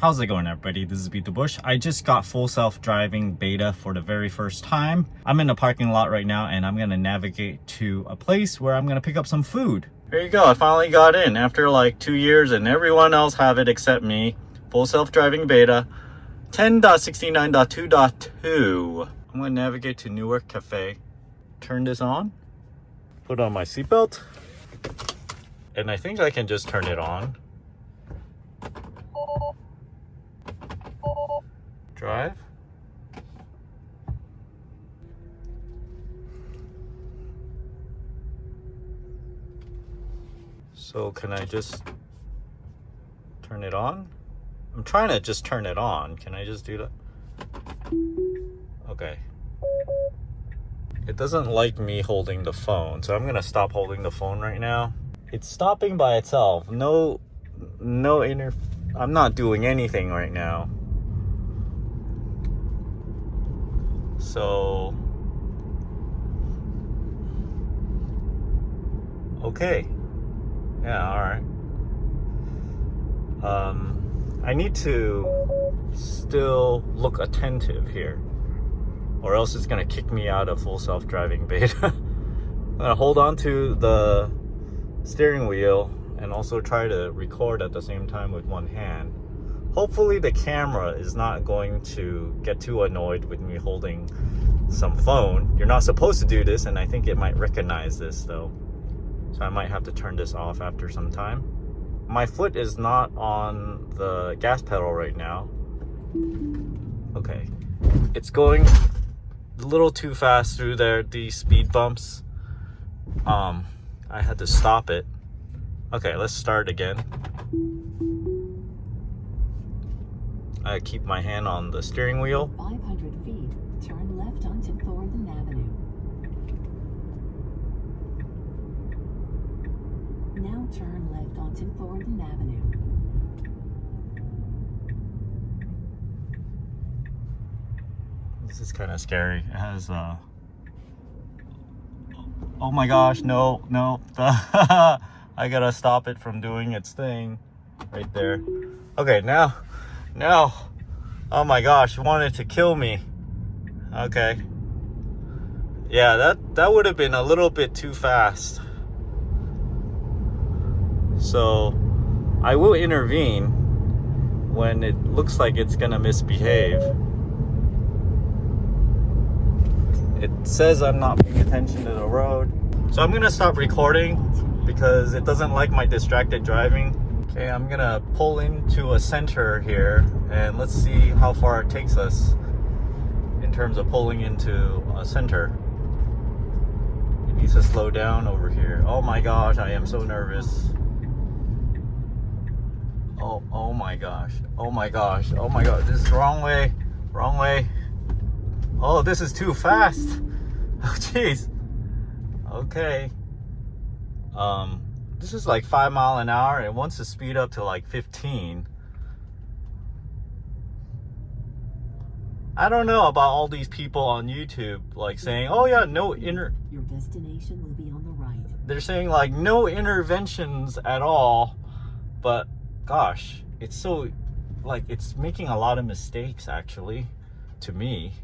How's it going everybody? This is Beat the Bush. I just got full self-driving beta for the very first time. I'm in the parking lot right now and I'm gonna navigate to a place where I'm gonna pick up some food. There you go, I finally got in after like two years and everyone else have it except me. Full self-driving beta 10.69.2.2. I'm gonna navigate to Newark Cafe. Turn this on, put on my seatbelt, and I think I can just turn it on. Drive. So can I just turn it on? I'm trying to just turn it on. Can I just do that? Okay. It doesn't like me holding the phone, so I'm gonna stop holding the phone right now. It's stopping by itself. No, no inner, I'm not doing anything right now. So, okay. Yeah, all right. Um, I need to still look attentive here or else it's gonna kick me out of full self-driving beta. I'm gonna hold on to the steering wheel and also try to record at the same time with one hand hopefully the camera is not going to get too annoyed with me holding some phone. You're not supposed to do this and I think it might recognize this though. So I might have to turn this off after some time. My foot is not on the gas pedal right now. Okay. It's going a little too fast through there, these speed bumps. Um, I had to stop it. Okay, let's start again. I keep my hand on the steering wheel. 500 feet, turn left onto Thornton Avenue. Now turn left onto Thornton Avenue. This is kind of scary. It has uh Oh my gosh, no, no. I gotta stop it from doing its thing right there. Okay, now no. Oh my gosh, wanted to kill me. Okay. Yeah, that, that would have been a little bit too fast. So, I will intervene when it looks like it's gonna misbehave. It says I'm not paying attention to the road. So I'm gonna stop recording because it doesn't like my distracted driving. Okay, I'm gonna pull into a center here and let's see how far it takes us in terms of pulling into a center. It needs to slow down over here. Oh my gosh, I am so nervous. Oh, oh my gosh. Oh my gosh. Oh my god, this is wrong way. Wrong way. Oh, this is too fast. Oh, jeez. Okay. Um, this is like five mile an hour. It wants to speed up to like 15. I don't know about all these people on YouTube like saying, oh yeah, no inner. Your destination will be on the right. They're saying like no interventions at all. But gosh, it's so like it's making a lot of mistakes actually to me.